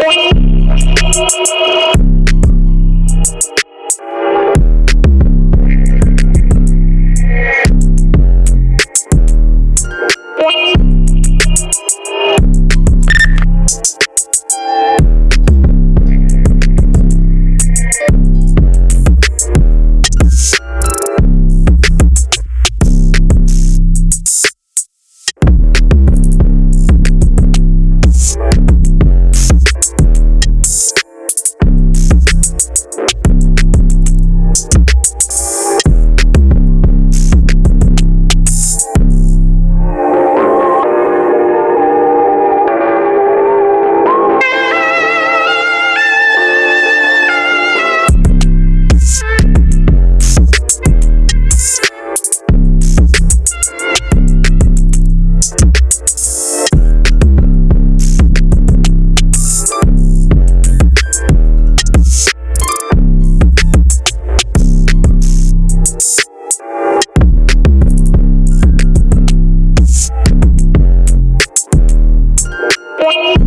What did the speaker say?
Boing. point